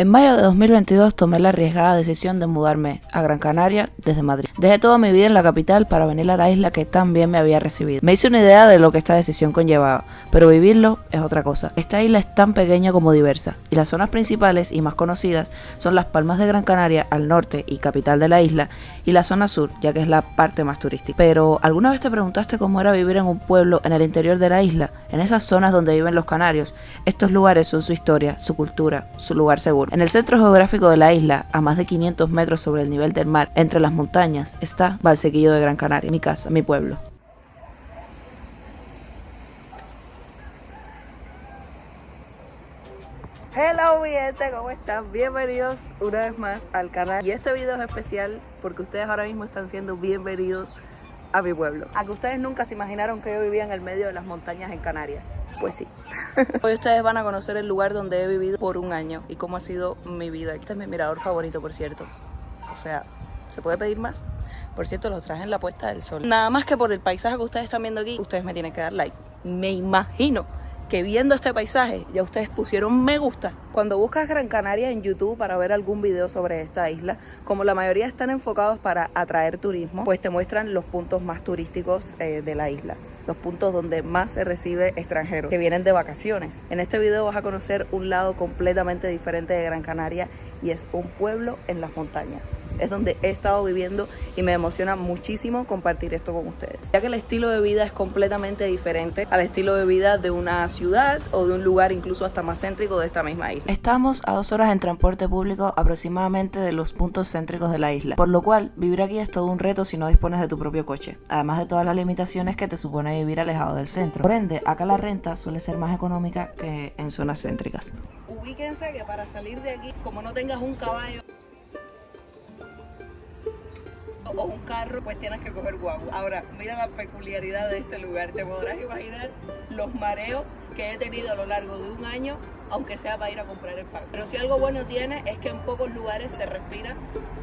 En mayo de 2022 tomé la arriesgada decisión de mudarme a Gran Canaria desde Madrid. Dejé toda mi vida en la capital para venir a la isla que tan bien me había recibido. Me hice una idea de lo que esta decisión conllevaba, pero vivirlo es otra cosa. Esta isla es tan pequeña como diversa, y las zonas principales y más conocidas son las Palmas de Gran Canaria al norte y capital de la isla, y la zona sur, ya que es la parte más turística. Pero, ¿alguna vez te preguntaste cómo era vivir en un pueblo en el interior de la isla? En esas zonas donde viven los canarios, estos lugares son su historia, su cultura, su lugar seguro. En el centro geográfico de la isla, a más de 500 metros sobre el nivel del mar, entre las montañas, está Valsequillo de Gran Canaria, mi casa, mi pueblo. Hello gente, ¿cómo están? Bienvenidos una vez más al canal y este video es especial porque ustedes ahora mismo están siendo bienvenidos a mi pueblo. A que ustedes nunca se imaginaron que yo vivía en el medio de las montañas en Canarias. Pues sí. Hoy ustedes van a conocer el lugar donde he vivido por un año y cómo ha sido mi vida. Este es mi mirador favorito, por cierto. O sea, ¿se puede pedir más? Por cierto, los traje en la puesta del sol. Nada más que por el paisaje que ustedes están viendo aquí, ustedes me tienen que dar like. Me imagino que viendo este paisaje ya ustedes pusieron me gusta. Cuando buscas Gran Canaria en YouTube para ver algún video sobre esta isla, como la mayoría están enfocados para atraer turismo, pues te muestran los puntos más turísticos eh, de la isla los puntos donde más se recibe extranjeros que vienen de vacaciones. En este video vas a conocer un lado completamente diferente de Gran Canaria y es un pueblo en las montañas. Es donde he estado viviendo y me emociona muchísimo compartir esto con ustedes. Ya que el estilo de vida es completamente diferente al estilo de vida de una ciudad o de un lugar incluso hasta más céntrico de esta misma isla. Estamos a dos horas en transporte público aproximadamente de los puntos céntricos de la isla, por lo cual vivir aquí es todo un reto si no dispones de tu propio coche, además de todas las limitaciones que te supone vivir alejado del centro. Por ende, acá la renta suele ser más económica que en zonas céntricas. Ubíquense que para salir de aquí, como no tengas un caballo o un carro, pues tienes que coger guagua. Ahora, mira la peculiaridad de este lugar. Te podrás imaginar los mareos que he tenido a lo largo de un año, aunque sea para ir a comprar el pan. Pero si algo bueno tiene es que en pocos lugares se respira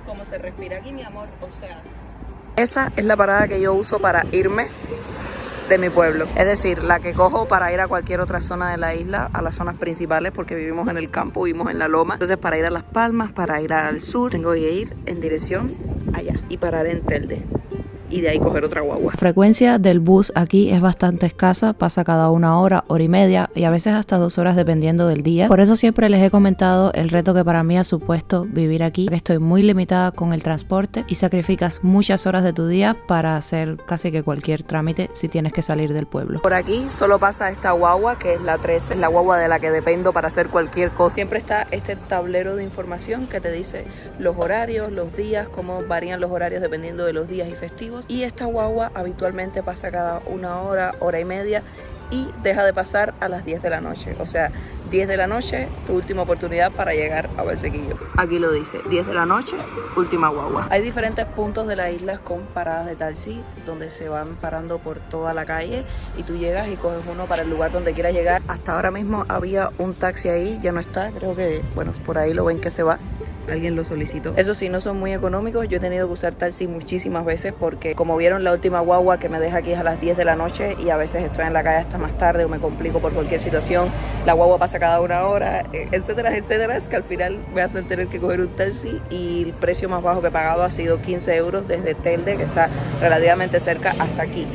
como se respira aquí, mi amor. O sea, esa es la parada que yo uso para irme de mi pueblo. Es decir, la que cojo para ir a cualquier otra zona de la isla, a las zonas principales, porque vivimos en el campo, vivimos en la loma. Entonces, para ir a Las Palmas, para ir al sur, tengo que ir en dirección y parar en Telde y de ahí coger otra guagua. La frecuencia del bus aquí es bastante escasa, pasa cada una hora, hora y media y a veces hasta dos horas dependiendo del día. Por eso siempre les he comentado el reto que para mí ha supuesto vivir aquí. Estoy muy limitada con el transporte y sacrificas muchas horas de tu día para hacer casi que cualquier trámite si tienes que salir del pueblo. Por aquí solo pasa esta guagua que es la 13, es la guagua de la que dependo para hacer cualquier cosa. Siempre está este tablero de información que te dice los horarios, los días, cómo varían los horarios dependiendo de los días y festivos y esta guagua habitualmente pasa cada una hora, hora y media y deja de pasar a las 10 de la noche. O sea, 10 de la noche, tu última oportunidad para llegar a Valsequillo. Aquí lo dice, 10 de la noche, última guagua. Hay diferentes puntos de la isla con paradas de taxi donde se van parando por toda la calle y tú llegas y coges uno para el lugar donde quieras llegar. Hasta ahora mismo había un taxi ahí, ya no está, creo que, bueno, por ahí lo ven que se va alguien lo solicitó. Eso sí, no son muy económicos. Yo he tenido que usar taxi muchísimas veces porque como vieron la última guagua que me deja aquí a las 10 de la noche y a veces estoy en la calle hasta más tarde o me complico por cualquier situación, la guagua pasa cada una hora, eh, etcétera, etcétera, es que al final me hacen tener que coger un taxi y el precio más bajo que he pagado ha sido 15 euros desde Telde, que está relativamente cerca, hasta aquí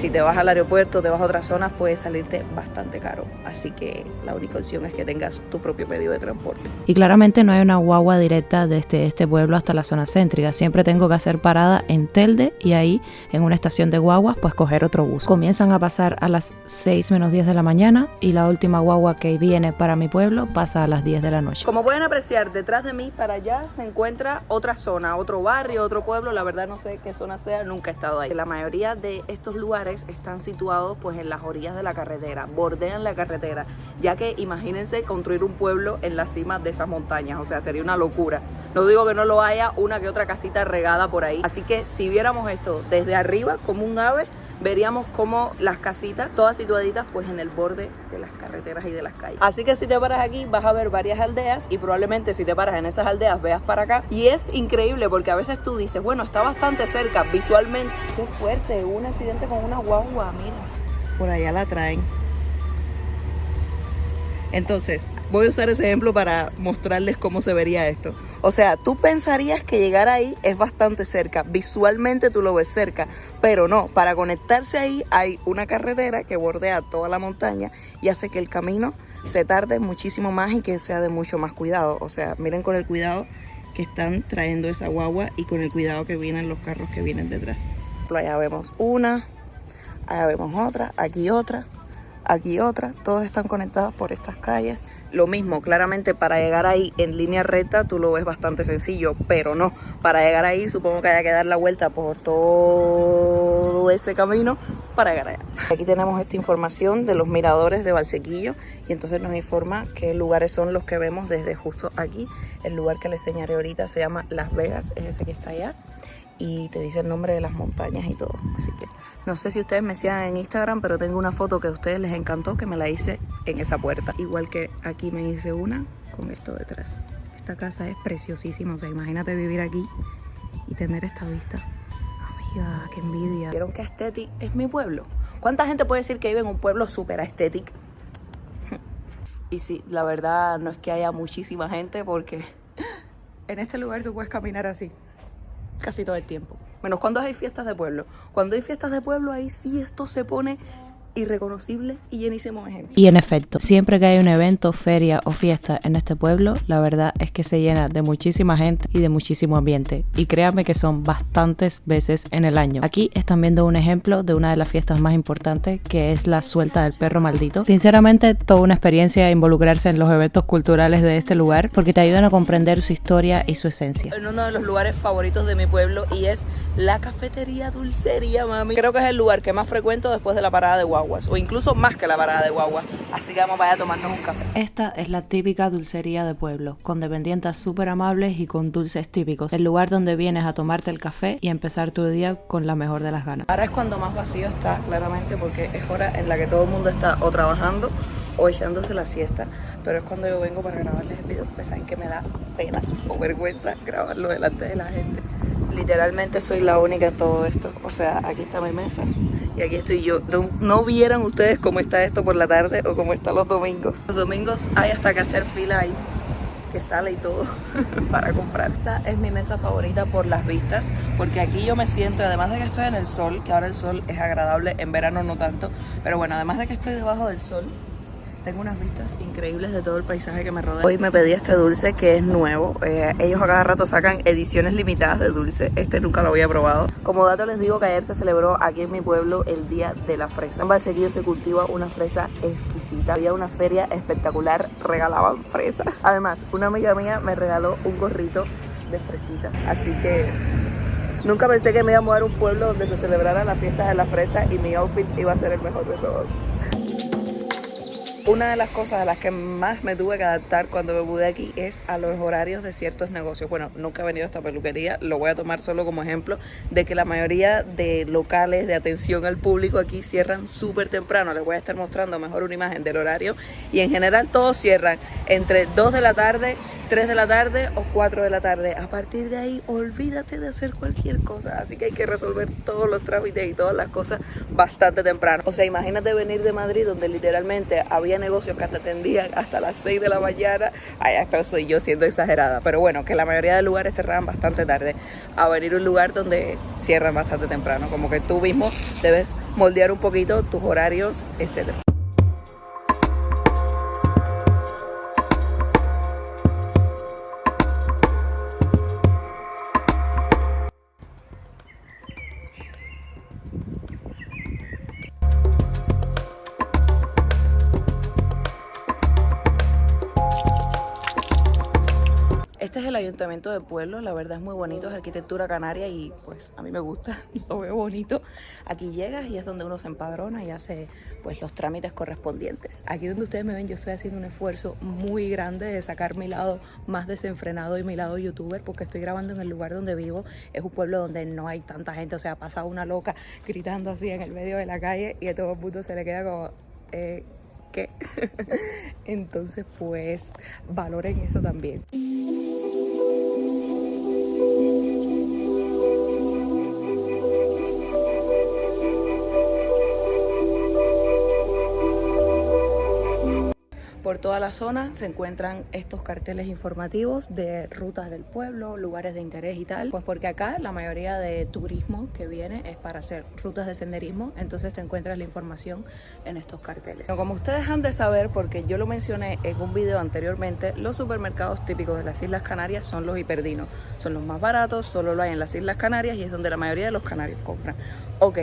si te vas al aeropuerto, te vas a otras zonas, puede salirte bastante caro. Así que la única opción es que tengas tu propio medio de transporte. Y claramente no hay una guagua directa desde este pueblo hasta la zona céntrica. Siempre tengo que hacer parada en Telde y ahí, en una estación de guaguas, pues coger otro bus. Comienzan a pasar a las 6 menos 10 de la mañana y la última guagua que viene para mi pueblo pasa a las 10 de la noche. Como pueden apreciar, detrás de mí para allá se encuentra otra zona, otro barrio, otro pueblo. La verdad no sé qué zona sea, nunca he estado ahí. La mayoría de estos lugares están situados pues en las orillas de la carretera, bordean la carretera, ya que imagínense construir un pueblo en la cima de esas montañas, o sea, sería una locura. No digo que no lo haya una que otra casita regada por ahí, así que si viéramos esto desde arriba como un ave, veríamos como las casitas, todas situaditas pues en el borde de las carreteras y de las calles. Así que si te paras aquí vas a ver varias aldeas y probablemente si te paras en esas aldeas veas para acá. Y es increíble porque a veces tú dices, bueno, está bastante cerca visualmente. Qué fuerte, un accidente con una guagua, mira. Por allá la traen. Entonces, voy a usar ese ejemplo para mostrarles cómo se vería esto. O sea, tú pensarías que llegar ahí es bastante cerca, visualmente tú lo ves cerca, pero no, para conectarse ahí hay una carretera que bordea toda la montaña y hace que el camino se tarde muchísimo más y que sea de mucho más cuidado. O sea, miren con el cuidado que están trayendo esa guagua y con el cuidado que vienen los carros que vienen detrás. Allá vemos una, allá vemos otra, aquí otra, aquí otra. Todos están conectados por estas calles. Lo mismo, claramente para llegar ahí en línea recta tú lo ves bastante sencillo, pero no. Para llegar ahí supongo que haya que dar la vuelta por todo ese camino para llegar allá. Aquí tenemos esta información de los miradores de Valsequillo y entonces nos informa qué lugares son los que vemos desde justo aquí. El lugar que les enseñaré ahorita se llama Las Vegas, es ese que está allá y te dice el nombre de las montañas y todo. Así que no sé si ustedes me sigan en Instagram, pero tengo una foto que a ustedes les encantó que me la hice en esa puerta. Igual que aquí me hice una con esto detrás. Esta casa es preciosísima, o sea, imagínate vivir aquí y tener esta vista. Amiga, qué envidia. ¿Vieron que Aesthetic es mi pueblo? ¿Cuánta gente puede decir que vive en un pueblo súper estético? y sí, la verdad no es que haya muchísima gente porque en este lugar tú puedes caminar así casi todo el tiempo. Menos cuando hay fiestas de pueblo. Cuando hay fiestas de pueblo, ahí sí esto se pone irreconocible y llenísimo de gente. Y en efecto, siempre que hay un evento, feria o fiesta en este pueblo, la verdad es que se llena de muchísima gente y de muchísimo ambiente. Y créanme que son bastantes veces en el año. Aquí están viendo un ejemplo de una de las fiestas más importantes, que es la suelta del perro maldito. Sinceramente, toda una experiencia involucrarse en los eventos culturales de este lugar, porque te ayudan a comprender su historia y su esencia. En uno de los lugares favoritos de mi pueblo y es la cafetería Dulcería, mami. Creo que es el lugar que más frecuento después de la parada de Guagua o incluso más que la parada de guagua. Así que vamos para a tomarnos un café. Esta es la típica dulcería de pueblo, con dependientes súper amables y con dulces típicos. El lugar donde vienes a tomarte el café y empezar tu día con la mejor de las ganas. Ahora es cuando más vacío está, claramente, porque es hora en la que todo el mundo está o trabajando o echándose la siesta. Pero es cuando yo vengo para grabarles el video, porque saben que me da pena o vergüenza grabarlo delante de la gente. Literalmente soy la única en todo esto. O sea, aquí está mi mesa y aquí estoy yo. No, vieran ustedes cómo está esto por la tarde o cómo está los domingos. Los domingos hay hasta que hacer fila ahí que sale y todo para comprar. Esta es mi mesa favorita por las vistas, porque aquí yo me siento, además de que estoy en el sol, que ahora el sol es agradable, en verano no tanto, pero bueno, además de que estoy debajo del sol, tengo unas vistas increíbles de todo el paisaje que me rodea. Hoy me pedí este dulce que es nuevo. Eh, ellos a cada rato sacan ediciones limitadas de dulce. Este nunca lo había probado. Como dato les digo que ayer se celebró aquí en mi pueblo el Día de la Fresa. En Valsequillo se cultiva una fresa exquisita. Había una feria espectacular, regalaban fresa. Además, una amiga mía me regaló un gorrito de fresita. Así que Nunca pensé que me iba a mudar a un pueblo donde se celebrara la fiesta de la fresa y mi outfit iba a ser el mejor de todos. Una de las cosas a las que más me tuve que adaptar cuando me mudé aquí es a los horarios de ciertos negocios. Bueno, nunca he venido a esta peluquería, lo voy a tomar solo como ejemplo de que la mayoría de locales de atención al público aquí cierran súper temprano. Les voy a estar mostrando mejor una imagen del horario y en general todos cierran entre 2 de la tarde 3 de la tarde o 4 de la tarde. A partir de ahí, olvídate de hacer cualquier cosa. Así que hay que resolver todos los trámites y todas las cosas bastante temprano. O sea, imagínate venir de Madrid donde literalmente había negocios que te atendían hasta las 6 de la mañana. Ay, hasta soy yo siendo exagerada. Pero bueno, que la mayoría de lugares cerraban bastante tarde. A venir a un lugar donde cierran bastante temprano. Como que tú mismo debes moldear un poquito tus horarios, etcétera. Este es el ayuntamiento de pueblo, la verdad es muy bonito, es arquitectura canaria y pues a mí me gusta, lo veo bonito. Aquí llegas y es donde uno se empadrona y hace pues los trámites correspondientes. Aquí donde ustedes me ven yo estoy haciendo un esfuerzo muy grande de sacar mi lado más desenfrenado y mi lado youtuber porque estoy grabando en el lugar donde vivo. Es un pueblo donde no hay tanta gente, o sea, pasa una loca gritando así en el medio de la calle y a todo el mundo se le queda como... Eh, ¿Qué? Entonces pues valoren eso también. Toda la zona se encuentran estos carteles informativos de rutas del pueblo, lugares de interés y tal. Pues porque acá la mayoría de turismo que viene es para hacer rutas de senderismo, entonces te encuentras la información en estos carteles. como ustedes han de saber, porque yo lo mencioné en un video anteriormente, los supermercados típicos de las Islas Canarias son los hiperdinos. Son los más baratos, solo lo hay en las Islas Canarias y es donde la mayoría de los canarios compran. Ok,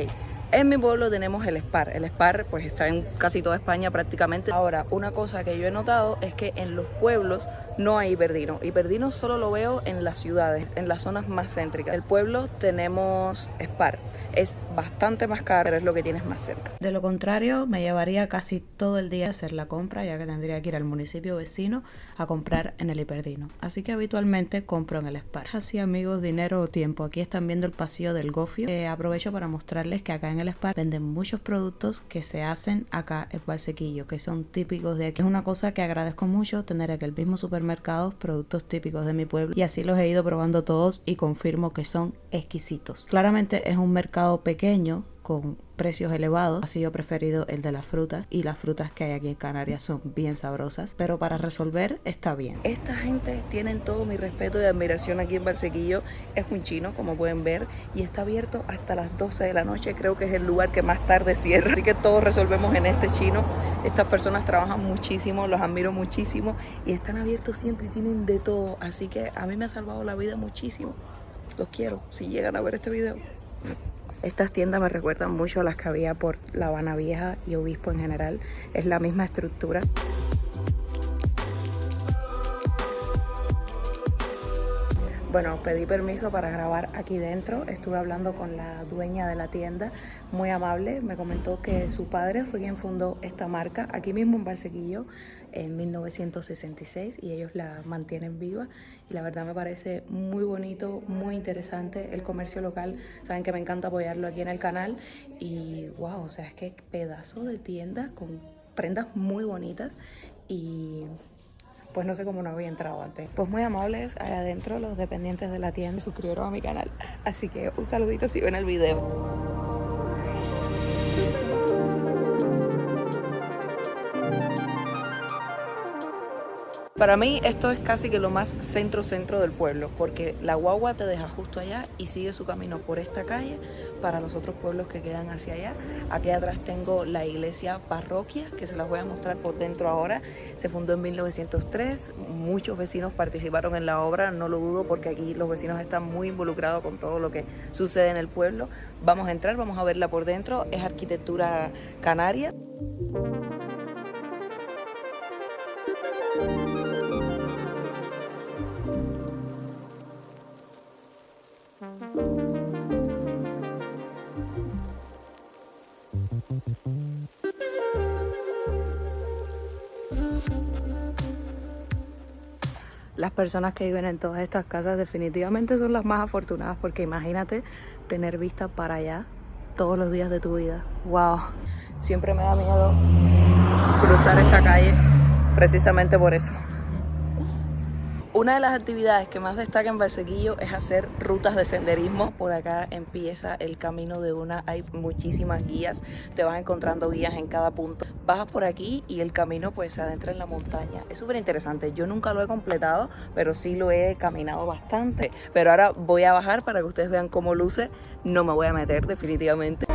en mi pueblo tenemos el SPAR. El SPAR pues está en casi toda España prácticamente. Ahora, una cosa que yo he notado es que en los pueblos no hay hiperdino. Hiperdino solo lo veo en las ciudades, en las zonas más céntricas. En el pueblo tenemos SPAR. Es bastante más caro, pero es lo que tienes más cerca. De lo contrario, me llevaría casi todo el día a hacer la compra, ya que tendría que ir al municipio vecino a comprar en el hiperdino. Así que habitualmente compro en el SPAR. Así amigos, dinero o tiempo. Aquí están viendo el pasillo del gofio. Eh, aprovecho para mostrarles que acá en el SPAR venden muchos productos que se hacen acá en Valsequillo, que son típicos de aquí. Es una cosa que agradezco mucho tener aquí el mismo supermercado, productos típicos de mi pueblo y así los he ido probando todos y confirmo que son exquisitos. Claramente es un mercado pequeño con precios elevados. Ha sido preferido el de las frutas y las frutas que hay aquí en Canarias son bien sabrosas, pero para resolver está bien. Esta gente tienen todo mi respeto y admiración aquí en Barsequillo. Es un chino, como pueden ver, y está abierto hasta las 12 de la noche. Creo que es el lugar que más tarde cierra. Así que todos resolvemos en este chino. Estas personas trabajan muchísimo, los admiro muchísimo y están abiertos siempre y tienen de todo. Así que a mí me ha salvado la vida muchísimo. Los quiero si llegan a ver este video. Estas tiendas me recuerdan mucho a las que había por La Habana Vieja y Obispo en general. Es la misma estructura. Bueno, pedí permiso para grabar aquí dentro. Estuve hablando con la dueña de la tienda, muy amable. Me comentó que su padre fue quien fundó esta marca aquí mismo en Valsequillo en 1966 y ellos la mantienen viva. Y la verdad me parece muy bonito, muy interesante el comercio local. Saben que me encanta apoyarlo aquí en el canal. Y wow, o sea, es que pedazo de tienda con prendas muy bonitas y pues no sé cómo no había entrado antes. Pues muy amables, allá adentro los dependientes de la tienda suscribieron a mi canal. Así que un saludito si ven el video. Para mí esto es casi que lo más centro-centro del pueblo, porque la guagua te deja justo allá y sigue su camino por esta calle para los otros pueblos que quedan hacia allá. Aquí atrás tengo la iglesia parroquia, que se las voy a mostrar por dentro ahora. Se fundó en 1903, muchos vecinos participaron en la obra, no lo dudo porque aquí los vecinos están muy involucrados con todo lo que sucede en el pueblo. Vamos a entrar, vamos a verla por dentro, es arquitectura canaria. Personas que viven en todas estas casas definitivamente son las más afortunadas porque imagínate tener vista para allá todos los días de tu vida. ¡Wow! Siempre me da miedo cruzar esta calle precisamente por eso. Una de las actividades que más destaca en Barsequillo es hacer rutas de senderismo. Por acá empieza el camino de una, hay muchísimas guías, te vas encontrando guías en cada punto. Bajas por aquí y el camino pues se adentra en la montaña. Es súper interesante, yo nunca lo he completado, pero sí lo he caminado bastante. Pero ahora voy a bajar para que ustedes vean cómo luce, no me voy a meter definitivamente.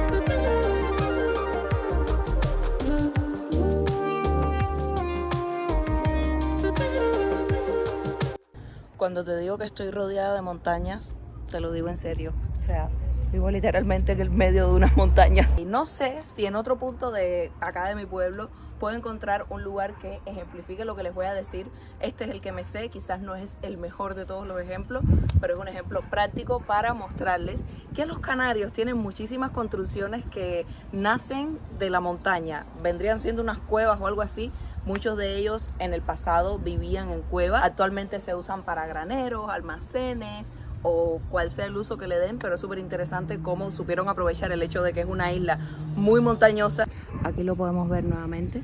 Cuando te digo que estoy rodeada de montañas, te lo digo en serio. O sea, vivo literalmente en el medio de unas montañas. Y no sé si en otro punto de acá de mi pueblo puedo encontrar un lugar que ejemplifique lo que les voy a decir. Este es el que me sé, quizás no es el mejor de todos los ejemplos, pero es un ejemplo práctico para mostrarles que los canarios tienen muchísimas construcciones que nacen de la montaña. Vendrían siendo unas cuevas o algo así, Muchos de ellos en el pasado vivían en cuevas, actualmente se usan para graneros, almacenes o cual sea el uso que le den, pero es súper interesante cómo supieron aprovechar el hecho de que es una isla muy montañosa. Aquí lo podemos ver nuevamente,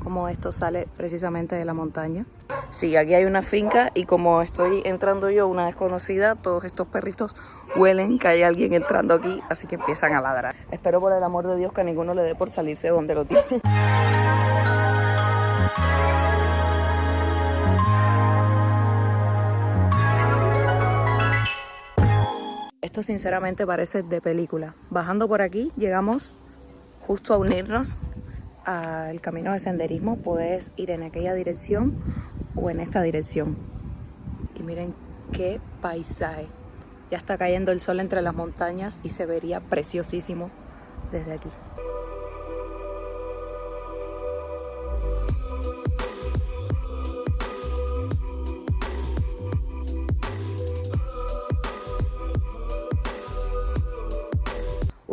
cómo esto sale precisamente de la montaña. Sí, aquí hay una finca y como estoy entrando yo, una desconocida, todos estos perritos huelen que hay alguien entrando aquí, así que empiezan a ladrar. Espero por el amor de Dios que a ninguno le dé por salirse donde lo tiene. Esto sinceramente parece de película. Bajando por aquí llegamos justo a unirnos al camino de senderismo. Puedes ir en aquella dirección o en esta dirección. Y miren qué paisaje. Ya está cayendo el sol entre las montañas y se vería preciosísimo desde aquí.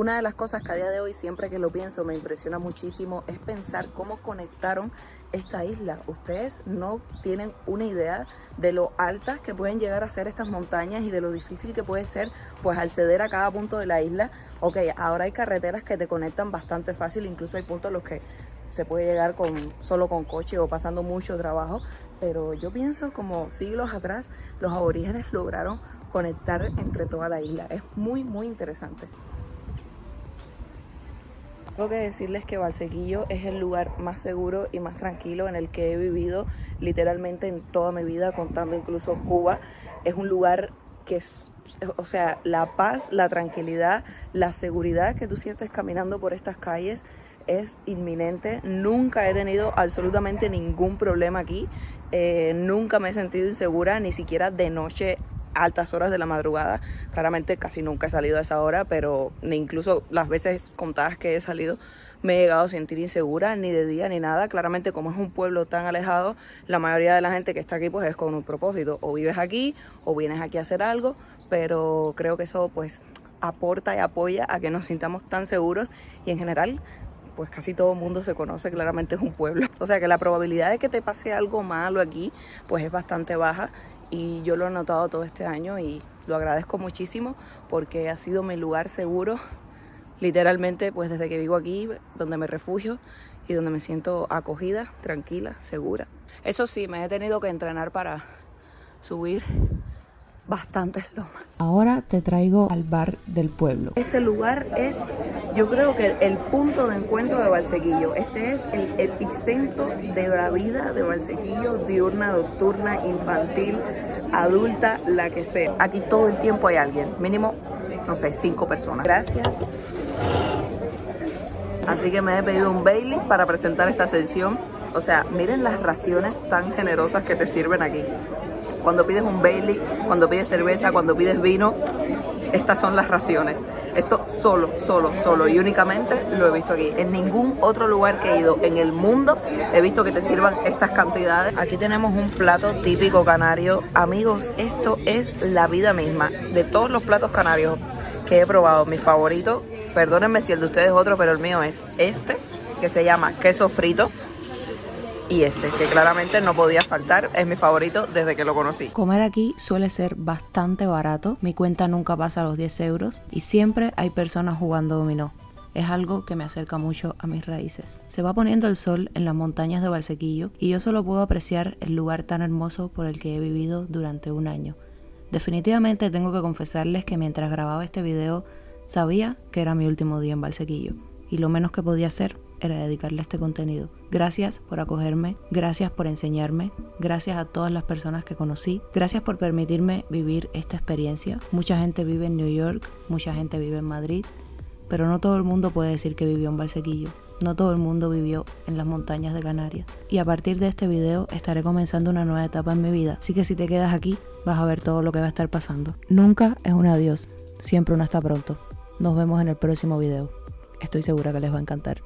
Una de las cosas que a día de hoy, siempre que lo pienso, me impresiona muchísimo es pensar cómo conectaron esta isla. Ustedes no tienen una idea de lo altas que pueden llegar a ser estas montañas y de lo difícil que puede ser pues acceder a cada punto de la isla. Ok, ahora hay carreteras que te conectan bastante fácil, incluso hay puntos en los que se puede llegar con, solo con coche o pasando mucho trabajo, pero yo pienso como siglos atrás los aborígenes lograron conectar entre toda la isla. Es muy, muy interesante. Tengo que decirles que Valsequillo es el lugar más seguro y más tranquilo en el que he vivido literalmente en toda mi vida, contando incluso Cuba. Es un lugar que es, o sea, la paz, la tranquilidad, la seguridad que tú sientes caminando por estas calles es inminente. Nunca he tenido absolutamente ningún problema aquí. Eh, nunca me he sentido insegura, ni siquiera de noche altas horas de la madrugada. Claramente casi nunca he salido a esa hora, pero ni incluso las veces contadas que he salido me he llegado a sentir insegura, ni de día ni nada. Claramente como es un pueblo tan alejado, la mayoría de la gente que está aquí pues es con un propósito. O vives aquí o vienes aquí a hacer algo, pero creo que eso pues aporta y apoya a que nos sintamos tan seguros y en general pues casi todo el mundo se conoce, claramente es un pueblo. O sea que la probabilidad de que te pase algo malo aquí pues es bastante baja y yo lo he notado todo este año y lo agradezco muchísimo porque ha sido mi lugar seguro, literalmente pues desde que vivo aquí, donde me refugio y donde me siento acogida, tranquila, segura. Eso sí, me he tenido que entrenar para subir bastantes lomas. Ahora te traigo al bar del pueblo. Este lugar es, yo creo que el punto de encuentro de Valsequillo. Este es el epicentro de la vida de Valsequillo, diurna, nocturna, infantil, adulta, la que sea. Aquí todo el tiempo hay alguien, mínimo, no sé, cinco personas. Gracias. Así que me he pedido un Baileys para presentar esta sesión. O sea, miren las raciones tan generosas que te sirven aquí. Cuando pides un Bailey, cuando pides cerveza, cuando pides vino, estas son las raciones. Esto solo, solo, solo y únicamente lo he visto aquí. En ningún otro lugar que he ido en el mundo he visto que te sirvan estas cantidades. Aquí tenemos un plato típico canario. Amigos, esto es la vida misma. De todos los platos canarios que he probado, mi favorito, perdónenme si el de ustedes es otro, pero el mío es este, que se llama queso frito y este, que claramente no podía faltar, es mi favorito desde que lo conocí. Comer aquí suele ser bastante barato, mi cuenta nunca pasa los 10 euros y siempre hay personas jugando dominó. Es algo que me acerca mucho a mis raíces. Se va poniendo el sol en las montañas de Valsequillo y yo solo puedo apreciar el lugar tan hermoso por el que he vivido durante un año. Definitivamente tengo que confesarles que mientras grababa este video sabía que era mi último día en Valsequillo y lo menos que podía hacer era dedicarle este contenido. Gracias por acogerme, gracias por enseñarme, gracias a todas las personas que conocí, gracias por permitirme vivir esta experiencia. Mucha gente vive en New York, mucha gente vive en Madrid, pero no todo el mundo puede decir que vivió en Valsequillo. No todo el mundo vivió en las montañas de Canarias. Y a partir de este video estaré comenzando una nueva etapa en mi vida. Así que si te quedas aquí, vas a ver todo lo que va a estar pasando. Nunca es un adiós, siempre un hasta pronto. Nos vemos en el próximo video. Estoy segura que les va a encantar.